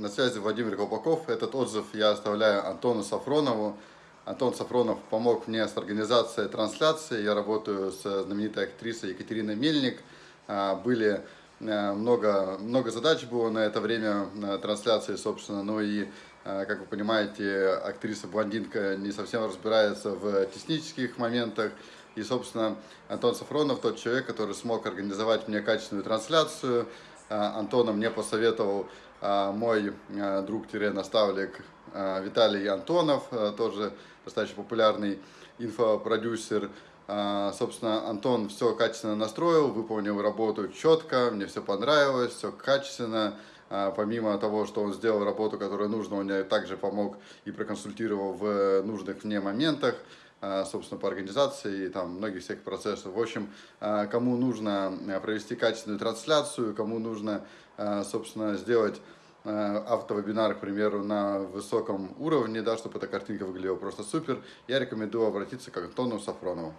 На связи Владимир Колпаков. Этот отзыв я оставляю Антону Сафронову. Антон Сафронов помог мне с организацией трансляции. Я работаю с знаменитой актрисой Екатериной Мельник. А, были а, много, много задач было на это время трансляции, собственно. Ну и, а, как вы понимаете, актриса-блондинка не совсем разбирается в технических моментах. И, собственно, Антон Сафронов тот человек, который смог организовать мне качественную трансляцию. Антона мне посоветовал мой друг-наставник Виталий Антонов, тоже достаточно популярный инфопродюсер. Собственно, Антон все качественно настроил, выполнил работу четко, мне все понравилось, все качественно. Помимо того, что он сделал работу, которую нужно, он мне также помог и проконсультировал в нужных мне моментах собственно, по организации там многих всех процессов. В общем, кому нужно провести качественную трансляцию, кому нужно, собственно, сделать Э, автовебинар, к примеру, на высоком уровне, да, чтобы эта картинка выглядела просто супер, я рекомендую обратиться к Антону Сафронову.